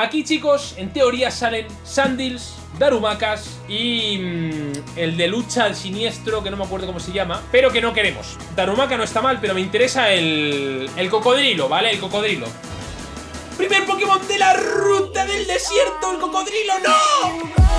Aquí, chicos, en teoría salen Sandils, Darumakas y mm, el de lucha al siniestro, que no me acuerdo cómo se llama, pero que no queremos. Darumaka no está mal, pero me interesa el, el cocodrilo, ¿vale? El cocodrilo. ¡Primer Pokémon de la ruta del desierto! ¡El cocodrilo! ¡No!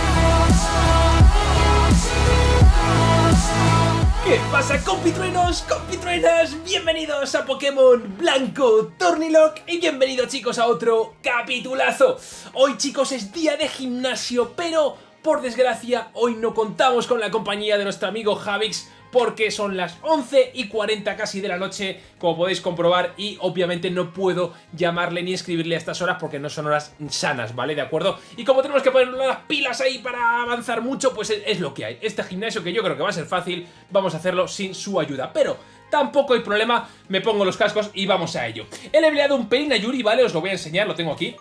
¿Qué pasa compitruenos, compitruenas? Bienvenidos a Pokémon Blanco Tornilock y bienvenidos chicos a otro capitulazo. Hoy chicos es día de gimnasio, pero por desgracia hoy no contamos con la compañía de nuestro amigo Javix porque son las 11 y 40 casi de la noche, como podéis comprobar, y obviamente no puedo llamarle ni escribirle a estas horas porque no son horas sanas, ¿vale? ¿De acuerdo? Y como tenemos que poner las pilas ahí para avanzar mucho, pues es, lo que hay. Este gimnasio que yo creo que va a ser fácil, vamos a hacerlo sin su ayuda, pero... Tampoco hay problema, me pongo los cascos y vamos a ello. He leveleado un pelín a Yuri, ¿vale? Os lo voy a enseñar, lo tengo aquí.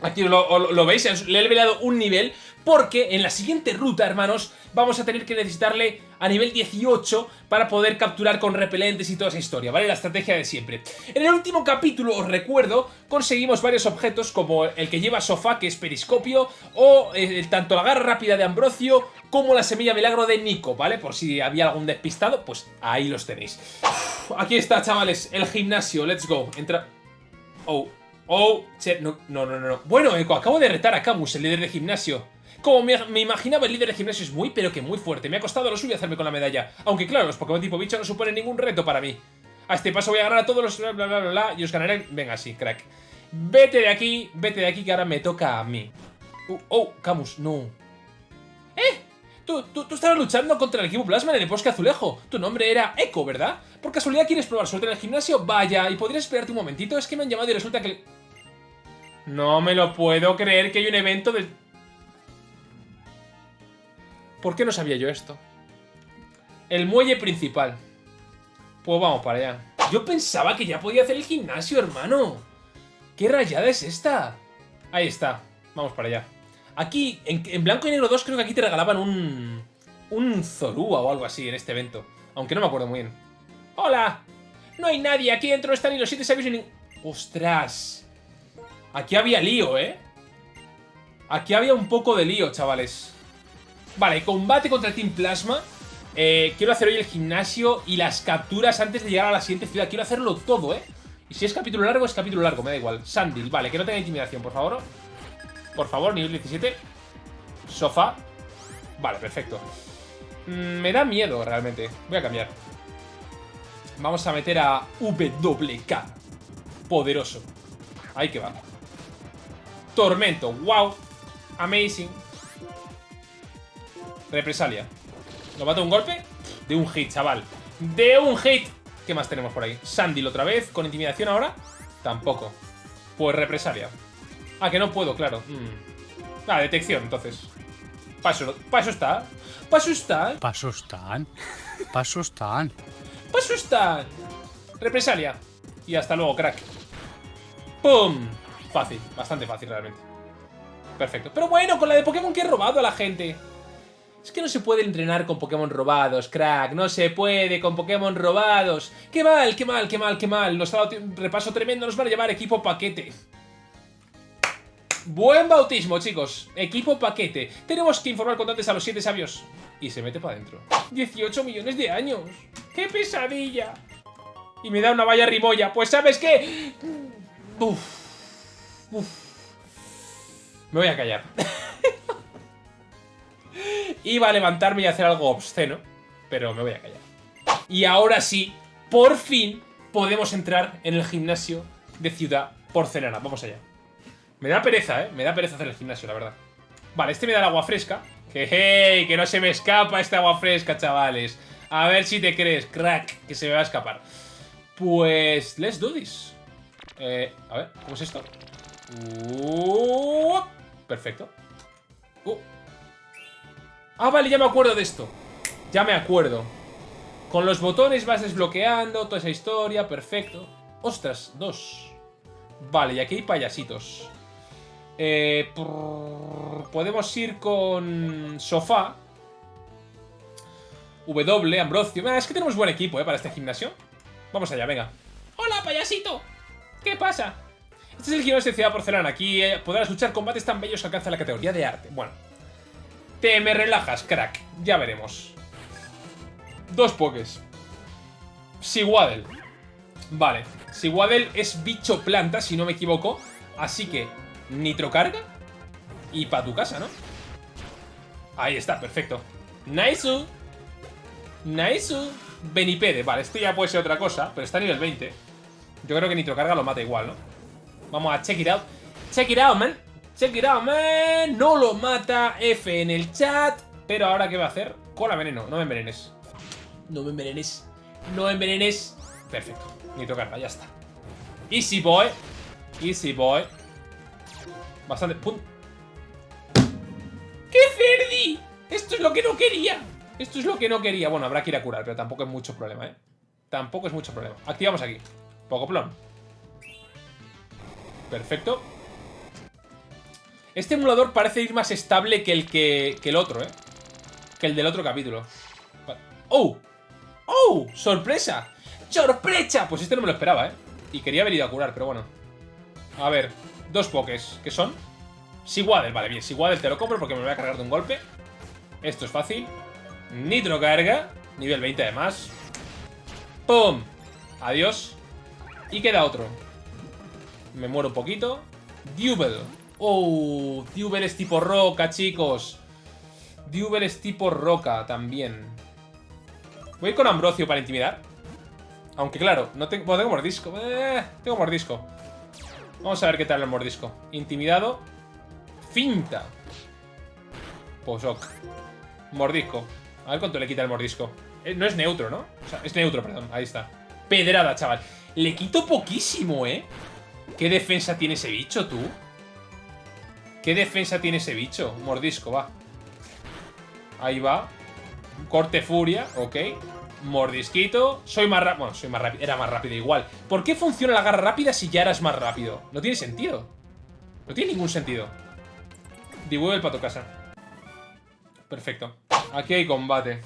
Aquí lo, lo veis, le he leveleado un nivel porque en la siguiente ruta, hermanos, vamos a tener que necesitarle a nivel 18 para poder capturar con repelentes y toda esa historia, ¿vale? La estrategia de siempre. En el último capítulo, os recuerdo, conseguimos varios objetos como el que lleva Sofá, que es periscopio, o eh, tanto la garra rápida de Ambrosio como la semilla milagro de Nico, ¿vale? Por si había algún despistado, pues ahí los tenéis. aquí está, chavales, el gimnasio, let's go. Entra... Oh, oh, no, no, no, no. Bueno, acabo de retar a Camus, el líder de gimnasio. Como me, imaginaba, el líder de gimnasio es muy, pero que muy fuerte. Me ha costado lo suyo hacerme con la medalla. Aunque claro, los Pokémon tipo bicho no suponen ningún reto para mí. A este paso voy a ganar a todos los bla bla bla bla, y os ganaré... Venga, sí, crack. Vete de aquí, vete de aquí que ahora me toca a mí. Uh, oh, Camus, no. ¿Eh? Tú, tú, tú, estabas luchando contra el equipo Plasma en el bosque azulejo. Tu nombre era Echo, ¿verdad? ¿Por casualidad quieres probar suerte en el gimnasio? Vaya, ¿y podrías esperarte un momentito? Es que me han llamado y resulta que... No me lo puedo creer que hay un evento del ¿Por qué no sabía yo esto? El muelle principal. Pues vamos para allá. Yo pensaba que ya podía hacer el gimnasio, hermano. ¿Qué rayada es esta? Ahí está. Vamos para allá. Aquí, en, Blanco y Negro 2, creo que aquí te regalaban un... Un Zorua o algo así en este evento. Aunque no me acuerdo muy bien. ¡Hola! No hay nadie. Aquí dentro no están ni los siete sabios ni... ¡Ostras! Aquí había lío, ¿eh? Aquí había un poco de lío, chavales. Vale, combate contra el Team Plasma. Eh, quiero hacer hoy el gimnasio y las capturas antes de llegar a la siguiente ciudad. Quiero hacerlo todo, ¿eh? Y si es capítulo largo, es capítulo largo, me da igual. Sandil, vale, que no tenga intimidación, por favor. Por favor, nivel 17. Sofá. Vale, perfecto. Mm, me da miedo, realmente. Voy a cambiar. Vamos a meter a WK. Poderoso. Ahí que va. Tormento. Wow. Amazing. Represalia. ¿Lo mata un golpe? De un hit, chaval. ¡De un hit! ¿Qué más tenemos por ahí? Sandil otra vez. ¿Con intimidación ahora? Tampoco. Pues represalia. Ah, que no puedo, claro. Mm. Ah, detección, entonces. Paso, paso está. Paso está. Paso están. Paso están. Paso está. Represalia. Y hasta luego, crack. ¡Pum! Fácil, bastante fácil realmente. Perfecto. Pero bueno, con la de Pokémon que he robado a la gente. Es que no se puede entrenar con Pokémon robados, crack. No se puede con Pokémon robados. ¡Qué mal, qué mal, qué mal, qué mal! Nos ha dado un repaso tremendo. Nos van a llevar equipo paquete. Buen bautismo, chicos. Equipo paquete. Tenemos que informar contantes a los siete sabios. Y se mete para adentro. 18 millones de años. ¡Qué pesadilla! Y me da una valla rimolla. Pues ¿sabes qué? Uf. Uf. Me voy a callar. Iba a levantarme y hacer algo obsceno, pero me voy a callar. Y ahora sí, por fin, podemos entrar en el gimnasio de Ciudad Porcelana. Vamos allá. Me da pereza, ¿eh? Me da pereza hacer el gimnasio, la verdad. Vale, este me da el agua fresca. Que, hey, que no se me escapa este agua fresca, chavales. A ver si te crees, crack, que se me va a escapar. Pues, let's do this. Eh, a ver, ¿cómo es esto? Uh, perfecto. Uh, Ah, vale, ya me acuerdo de esto. Ya me acuerdo. Con los botones vas desbloqueando toda esa historia, perfecto. Ostras, dos. Vale, y aquí hay payasitos. Eh, podemos ir con Sofá. W, Ambrosio. Ah, es que tenemos buen equipo, ¿eh? Para este gimnasio. Vamos allá, venga. ¡Hola, payasito! ¿Qué pasa? Este es el gimnasio de Ciudad Porcelana. Aquí eh, podrás luchar combates tan bellos que alcanza la categoría de arte. Bueno. Te me relajas, crack. Ya veremos. Dos pokés. Siguadel. Vale. Siguadel es bicho planta, si no me equivoco. Así que, nitrocarga. Y para tu casa, ¿no? Ahí está, perfecto. Nice. Nice. Benipede. Vale, esto ya puede ser otra cosa, pero está a nivel 20. Yo creo que nitrocarga lo mata igual, ¿no? Vamos a check it out. Check it out, man. Check it out, man. No lo mata. F en el chat. Pero ahora, ¿qué va a hacer? Cola veneno. No me envenenes. No me envenenes. No me envenenes. Perfecto. Nitrocarga, ya está. Easy boy. Easy boy. Bastante. ¡Pum! ¡Qué cerdi! Esto es lo que no quería. Esto es lo que no quería. Bueno, habrá que ir a curar, pero tampoco es mucho problema, ¿eh? Tampoco es mucho problema. Activamos aquí. Pocoplón. Perfecto. Este emulador parece ir más estable que el que, que el otro, ¿eh? Que el del otro capítulo. ¡Oh! ¡Oh! ¡Sorpresa! ¡Sorpresa! Pues este no me lo esperaba, ¿eh? Y quería haber ido a curar, pero bueno. A ver, dos pokés. ¿Qué son? Siguadel, vale, bien. Siguadel te lo compro porque me lo voy a cargar de un golpe. Esto es fácil. Nitro carga. Nivel 20 además. ¡Pum! Adiós. Y queda otro. Me muero un poquito. Dubel. Oh, Dubel es tipo roca, chicos. Dubel es tipo roca también. Voy con Ambrosio para intimidar. Aunque claro, no tengo, bueno, tengo mordisco. Eh, tengo mordisco. Vamos a ver qué tal el mordisco. Intimidado. Finta. Pues ok. Mordisco. A ver cuánto le quita el mordisco. Eh, no es neutro, ¿no? O sea, es neutro, perdón. Ahí está. Pedrada, chaval. Le quito poquísimo, ¿eh? ¿Qué defensa tiene ese bicho, tú? ¿Qué defensa tiene ese bicho? Mordisco, va. Ahí va. Corte furia, ok. Mordisquito. Soy más rápido. Bueno, soy más rápido. Era más rápido igual. ¿Por qué funciona la garra rápida si ya eras más rápido? No tiene sentido. No tiene ningún sentido. Devuelve el pato casa. Perfecto. Aquí hay combate.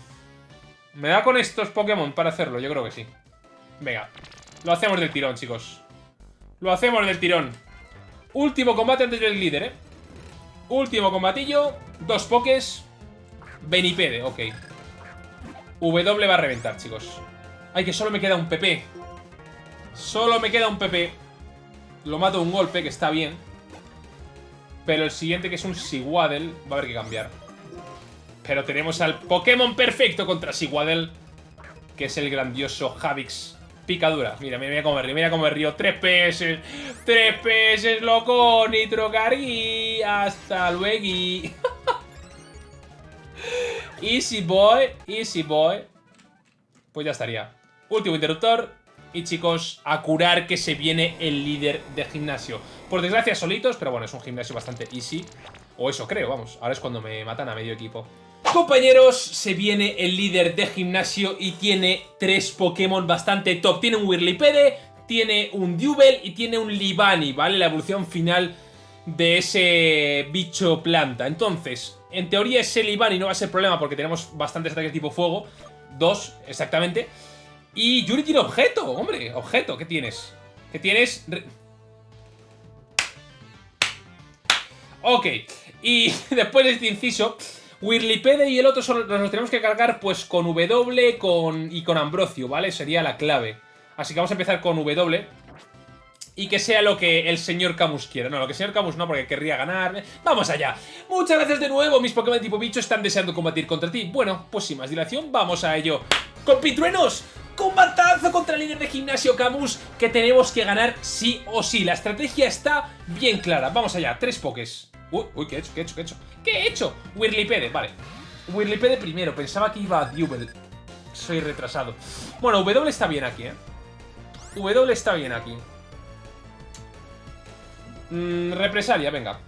¿Me da con estos Pokémon para hacerlo? Yo creo que sí. Venga. Lo hacemos del tirón, chicos. Lo hacemos del tirón. Último combate antes del líder, ¿eh? Último combatillo. Dos pokés. Benipede, ok. W va a reventar, chicos. Ay, que solo me queda un PP. Solo me queda un PP. Lo mato un golpe, que está bien. Pero el siguiente, que es un Siguadel, va a haber que cambiar. Pero tenemos al Pokémon perfecto contra Siguadel. Que es el grandioso Javix. Picadura. Mira, mira, mira cómo me río. Mira cómo me río. Tres PS. Tres PS, loco. Nitro Cargui. Hasta luego. easy boy. Easy boy. Pues ya estaría. Último interruptor. Y chicos, a curar que se viene el líder de gimnasio. Por desgracia solitos, pero bueno, es un gimnasio bastante easy. O eso creo, vamos. Ahora es cuando me matan a medio equipo. Compañeros, se viene el líder de gimnasio y tiene tres Pokémon bastante top. Tiene un Whirlipede, tiene un Dubel y tiene un Libani, ¿vale? La evolución final de ese bicho planta. Entonces, en teoría ese Libani no va a ser problema porque tenemos bastantes ataques tipo fuego. Dos, exactamente. Y Yuri tiene objeto, hombre, objeto, ¿qué tienes? ¿Qué tienes? Ok, y después de este inciso, Wirlipede y el otro nos los tenemos que cargar pues con W con, y con Ambrosio, ¿vale? Sería la clave. Así que vamos a empezar con W. Y que sea lo que el señor Camus quiera. No, lo que el señor Camus no, porque querría ganar. ¡Vamos allá! Muchas gracias de nuevo. Mis Pokémon tipo bicho están deseando combatir contra ti. Bueno, pues sin más dilación, vamos a ello. ¡Compitruenos! combatazo contra el líder de gimnasio Camus que tenemos que ganar sí o sí. La estrategia está bien clara. Vamos allá, tres pokés. Uy, uy, ¿qué he hecho? ¿Qué he hecho? ¿Qué he hecho? ¿Qué he hecho? Wirlipede, vale. Wirlipede primero, pensaba que iba a Dubel. Soy retrasado. Bueno, W está bien aquí, ¿eh? W está bien aquí. Mm, represalia, venga.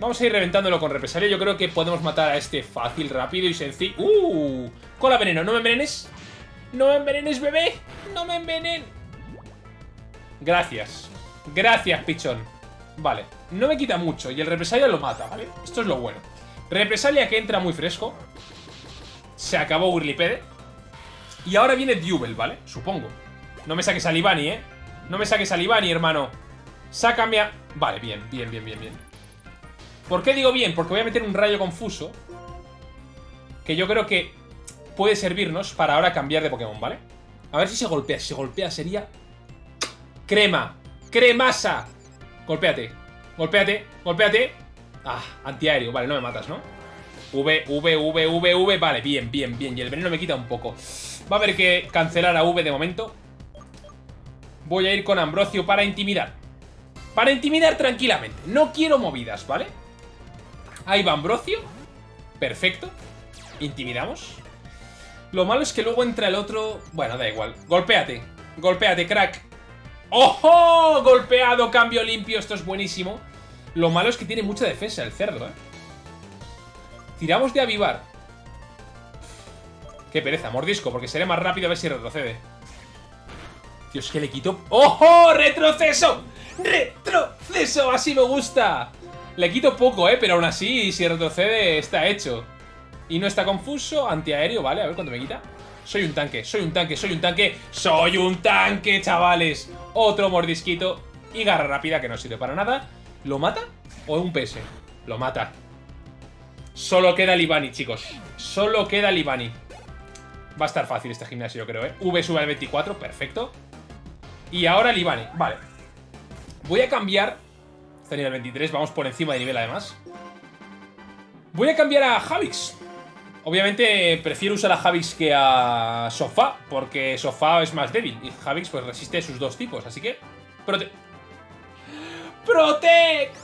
Vamos a ir reventándolo con represalia. Yo creo que podemos matar a este fácil, rápido y sencillo. ¡Uh! Cola veneno, ¿no me envenenes? ¡No me envenenes, bebé! ¡No me envenen! Gracias. Gracias, pichón. Vale, no me quita mucho y el represalia lo mata, ¿vale? Esto es lo bueno. Represalia que entra muy fresco. Se acabó Wirlipede. Y ahora viene Dubel, ¿vale? Supongo. No me saques a Libani, ¿eh? No me saques a Libani, hermano. Sácame a... Vale, bien, bien, bien, bien, bien. ¿Por qué digo bien? Porque voy a meter un rayo confuso. Que yo creo que puede servirnos para ahora cambiar de Pokémon, ¿vale? A ver si se golpea. Si se golpea sería... Crema. Cremasa. Golpéate. Golpéate. Golpéate. Ah, antiaéreo. Vale, no me matas, ¿no? V, V, V, V, V. Vale, bien, bien, bien. Y el veneno me quita un poco. Va a haber que cancelar a V de momento. Voy a ir con Ambrosio para intimidar. Para intimidar tranquilamente. No quiero movidas, ¿vale? Ahí va Ambrosio. Perfecto. Intimidamos. Lo malo es que luego entra el otro... Bueno, da igual. Golpéate. Golpéate, crack. ¡Ojo! Golpeado, cambio limpio. Esto es buenísimo. Lo malo es que tiene mucha defensa el cerdo, ¿eh? Tiramos de avivar. Qué pereza, mordisco, porque seré más rápido a ver si retrocede. Dios, que le quito... ¡Ojo! ¡Retroceso! ¡Retroceso! Así me gusta. Le quito poco, ¿eh? Pero aún así, si retrocede, está hecho. Y no está confuso. Antiaéreo, ¿vale? A ver cuánto me quita. Soy un tanque, soy un tanque, soy un tanque. ¡Soy un tanque, chavales! Otro mordisquito. Y garra rápida, que no sirve para nada. ¿Lo mata? ¿O un PS? Lo mata. Solo queda Libani, chicos. Solo queda Libani. Va a estar fácil este gimnasio, yo creo, ¿eh? V sube al 24, perfecto. Y ahora Libani, vale. Voy a cambiar... Está nivel 23, vamos por encima de nivel además. Voy a cambiar a Javix. Obviamente prefiero usar a Javix que a Sofá, porque Sofá es más débil y Javix pues resiste sus dos tipos, así que... Prote... ¡Protect!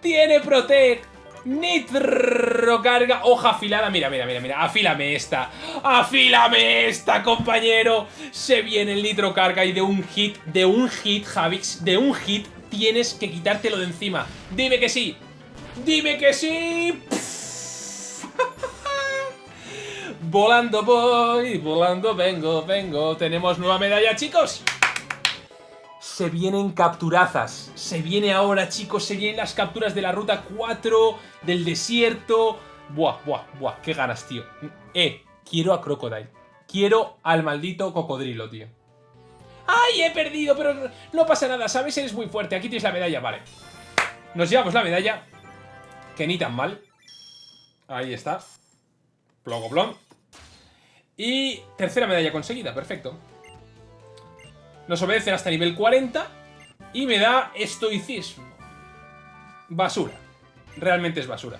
¡Tiene Protect! Nitro carga, hoja afilada. Mira, mira, mira, mira. Afílame esta. Afílame esta, compañero. Se viene el nitro carga y de un hit, de un hit, Javix, de un hit, tienes que quitártelo de encima. Dime que sí. Dime que sí. Volando voy, volando vengo, vengo. Tenemos nueva medalla, chicos. Se vienen capturazas. Se viene ahora, chicos, se vienen las capturas de la ruta 4, del desierto. Buah, buah, buah, qué ganas, tío. Eh, quiero a Crocodile. Quiero al maldito cocodrilo, tío. ¡Ay, he perdido! Pero no pasa nada, ¿sabes? Eres muy fuerte. Aquí tienes la medalla, vale. Nos llevamos la medalla. Que ni tan mal. Ahí está. Plogoblón. Y tercera medalla conseguida, perfecto. Nos obedecen hasta nivel 40 y me da estoicismo. Basura. Realmente es basura.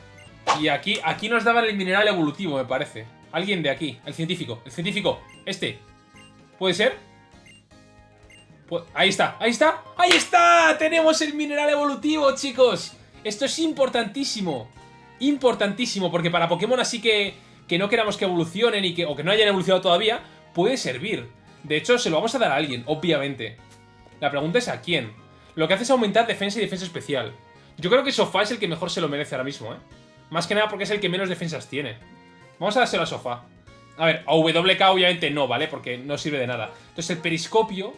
Y aquí, aquí nos daban el mineral evolutivo, me parece. Alguien de aquí, el científico, el científico, este. ¿Puede ser? Ahí está, ahí está, ahí está. Tenemos el mineral evolutivo, chicos. Esto es importantísimo. Importantísimo, porque para Pokémon así que, que no queramos que evolucionen y que, o que no hayan evolucionado todavía, puede servir. De hecho, se lo vamos a dar a alguien, obviamente. La pregunta es a quién. Lo que hace es aumentar defensa y defensa especial. Yo creo que Sofá es el que mejor se lo merece ahora mismo, ¿eh? Más que nada porque es el que menos defensas tiene. Vamos a dárselo a Sofá. A ver, a WK obviamente no, ¿vale? Porque no sirve de nada. Entonces el periscopio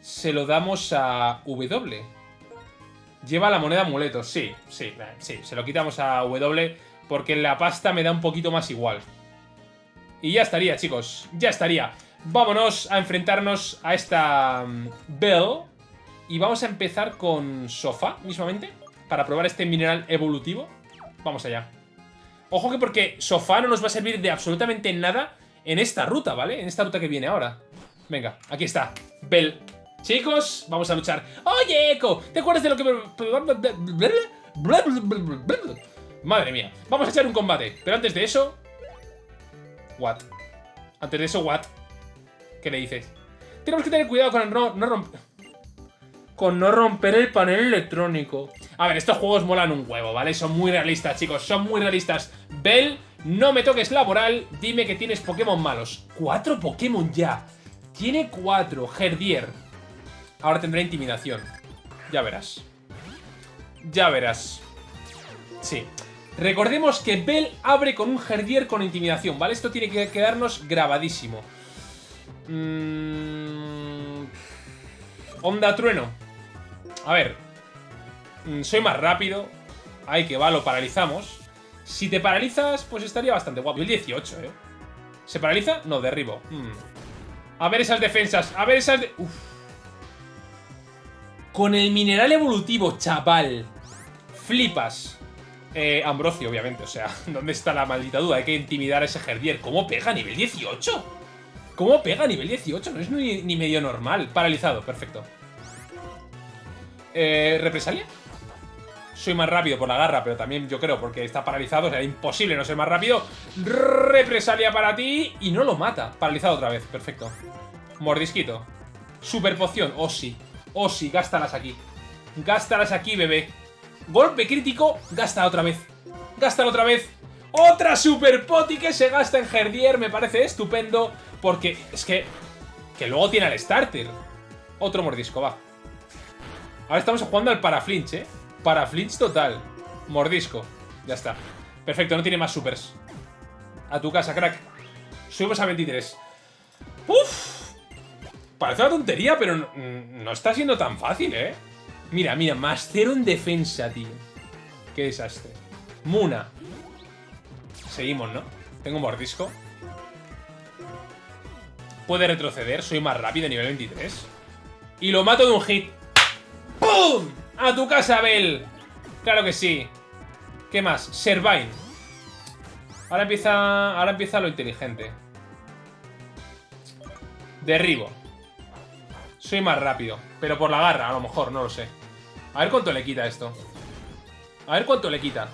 se lo damos a W. Lleva la moneda amuleto, sí, sí, sí. Se lo quitamos a W porque la pasta me da un poquito más igual. Y ya estaría, chicos. Ya estaría. Vámonos a enfrentarnos a esta mm, Bell. Y vamos a empezar con Sofá, mismamente. Para probar este mineral evolutivo. Vamos allá. Ojo que porque Sofá no nos va a servir de absolutamente nada en esta ruta, ¿vale? En esta ruta que viene ahora. Venga, aquí está. Bell. Chicos, vamos a luchar. ¡Oye, Echo! ¿Te acuerdas de lo que. Madre mía. Vamos a echar un combate. Pero antes de eso... What? Antes de eso, what? ¿Qué le dices? Tenemos que tener cuidado con no, no romper... Con no romper el panel electrónico. A ver, estos juegos molan un huevo, ¿vale? Son muy realistas, chicos, son muy realistas. Bell, no me toques laboral, dime que tienes Pokémon malos. ¡Cuatro Pokémon ya! Tiene cuatro, Herdier. Ahora tendrá intimidación. Ya verás. Ya verás. Sí. Recordemos que Bell abre con un Herdier con intimidación, ¿vale? Esto tiene que quedarnos grabadísimo. Mmm... Onda trueno. A ver. Mm, soy más rápido. Ay, que va, lo paralizamos. Si te paralizas, pues estaría bastante guapo. El 18, ¿eh? ¿Se paraliza? No, derribo. Mm. A ver esas defensas. A ver esas... Uf. Con el mineral evolutivo, chaval. Flipas. Eh, Ambrosio, obviamente, o sea, ¿dónde está la maldita duda? Hay que intimidar a ese Herdier. ¿Cómo pega nivel 18? ¿Cómo pega nivel 18? No es ni, medio normal. Paralizado, perfecto. Eh, ¿Represalia? Soy más rápido por la garra, pero también yo creo porque está paralizado, será imposible no ser más rápido. Represalia para ti y no lo mata. Paralizado otra vez, perfecto. Mordisquito. Super poción, oh sí. Oh sí, gástalas aquí. Gástalas aquí, bebé. Golpe crítico, gasta otra vez. Gástalo otra vez. Otra super poti que se gasta en Herdier, me parece estupendo. Porque es que... Que luego tiene el starter. Otro mordisco, va. Ahora estamos jugando al paraflinch, ¿eh? Para flinch total. Mordisco. Ya está. Perfecto, no tiene más supers. A tu casa, crack. Subimos a 23. Uf. Parece una tontería, pero no, está siendo tan fácil, ¿eh? Mira, mira, más cero en defensa, tío. Qué desastre. Muna. Seguimos, ¿no? Tengo mordisco. Puede retroceder, soy más rápido, nivel 23. Y lo mato de un hit. ¡Pum! ¡A tu casa, Bel! Claro que sí. ¿Qué más? Servine. Ahora empieza, ahora empieza lo inteligente. Derribo. Soy más rápido. Pero por la garra, a lo mejor, no lo sé. A ver cuánto le quita esto. A ver cuánto le quita.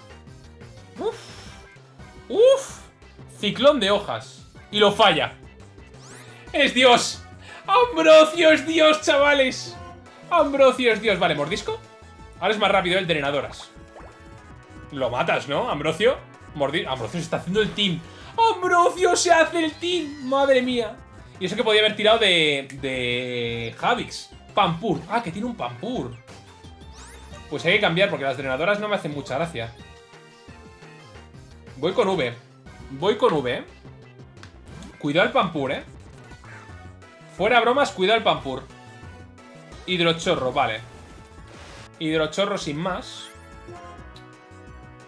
Uf. Uf. Ciclón de hojas. Y lo falla. ¡Es Dios! ¡Ambrosio es Dios, chavales! ¡Ambrosio es Dios! Vale, ¿mordisco? Ahora es más rápido el drenadoras. Lo matas, ¿no, Ambrosio? Ambrosio se está haciendo el team. ¡Ambrosio se hace el team! ¡Madre mía! Y eso que podía haber tirado de... De... Javix. Pampur. Ah, que tiene un Pampur. Pues hay que cambiar porque las drenadoras no me hacen mucha gracia. Voy con V. Voy con V. Cuidado el Pampur, ¿eh? Fuera bromas, cuidado el Pampur. Hidrochorro, vale. Hidrochorro sin más.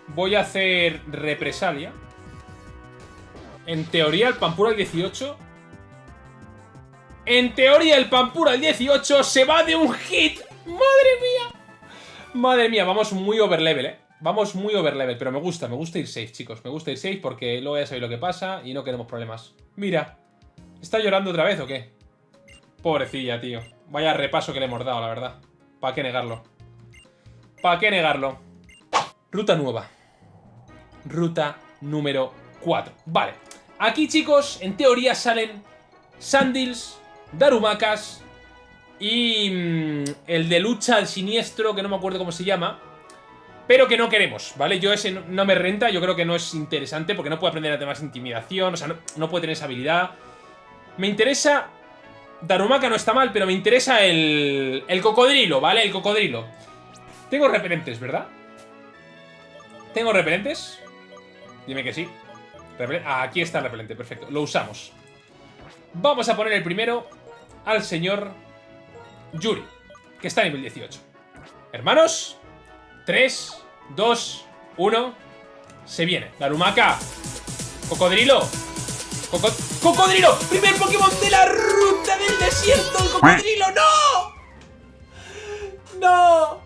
Voy a hacer represalia. En teoría el Pampura al 18... En teoría el Pampura al 18 se va de un hit. ¡Madre mía! Madre mía, vamos muy overlevel, ¿eh? Vamos muy overlevel, pero me gusta, me gusta ir safe, chicos. Me gusta ir safe porque luego ya sabéis lo que pasa y no queremos problemas. Mira, ¿está llorando otra vez o qué? Pobrecilla, tío. Vaya repaso que le hemos dado, la verdad. ¿Para qué negarlo? ¿Para qué negarlo? Ruta nueva. Ruta número 4. Vale. Aquí, chicos, en teoría salen Sandils, Darumakas y mm, el de lucha al siniestro, que no me acuerdo cómo se llama. Pero que no queremos, ¿vale? Yo ese no me renta, yo creo que no es interesante porque no puede aprender a tener intimidación, o sea, no, puede tener esa habilidad. Me interesa... Darumaka no está mal, pero me interesa el, el cocodrilo, ¿vale? El cocodrilo. Tengo repelentes, ¿verdad? ¿Tengo repelentes? Dime que sí. Ah, aquí está el repelente, perfecto. Lo usamos. Vamos a poner el primero al señor Yuri, que está a nivel 18. Hermanos, 3, 2, 1, se viene. Darumaka, cocodrilo, ¡Cocodrilo! ¡Primer Pokémon de la ruta del desierto! ¡El cocodrilo! ¡No! ¡No!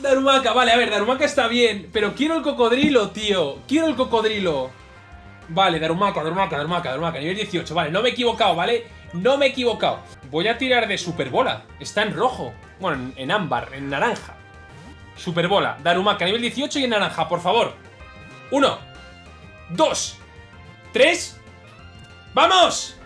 Darumaka, vale, a ver, Darumaka está bien Pero quiero el cocodrilo, tío Quiero el cocodrilo Vale, Darumaka, Darumaka, Darumaka, Darumaka Nivel 18, vale, no me he equivocado, ¿vale? No me he equivocado Voy a tirar de Superbola Está en rojo Bueno, en, ámbar, en naranja Superbola, Darumaka, nivel 18 y en naranja, por favor Uno Dos Tres ¡Vamos!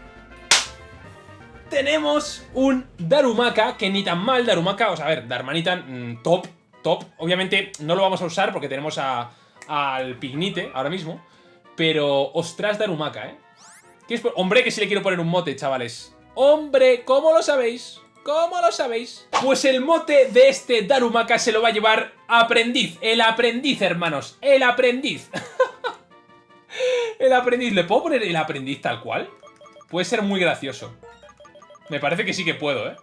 Tenemos un Darumaka, que ni tan mal Darumaka, o sea, a ver, Darmanitan, mm, top top. Obviamente no lo vamos a usar porque tenemos al Pignite ahora mismo. Pero, ostras, Darumaka, ¿eh? Hombre, que si le quiero poner un mote, chavales. Hombre, ¿cómo lo sabéis? ¿Cómo lo sabéis? Pues el mote de este Darumaka se lo va a llevar Aprendiz. El aprendiz, hermanos. El aprendiz. el aprendiz. ¿Le puedo poner el aprendiz tal cual? Puede ser muy gracioso. Me parece que sí que puedo, ¿eh?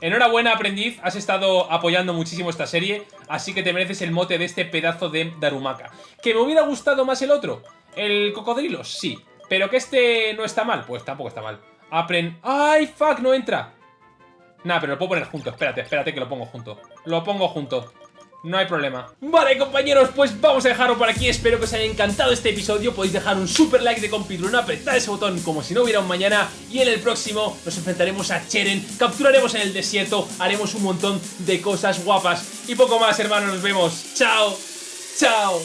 Enhorabuena, aprendiz, has estado apoyando muchísimo esta serie, así que te mereces el mote de este pedazo de Darumaka. ¿Que me hubiera gustado más el otro? ¿El cocodrilo? Sí. ¿Pero que este no está mal? Pues tampoco está mal. Apren... ¡Ay, fuck! No entra. Nada, pero lo puedo poner junto. Espérate, espérate que lo pongo junto. Lo pongo junto. No hay problema Vale compañeros, pues vamos a dejarlo por aquí Espero que os haya encantado este episodio Podéis dejar un super like de compitrueno Apretad ese botón como si no hubiera un mañana Y en el próximo nos enfrentaremos a Cheren Capturaremos en el desierto Haremos un montón de cosas guapas Y poco más hermanos, nos vemos Chao, chao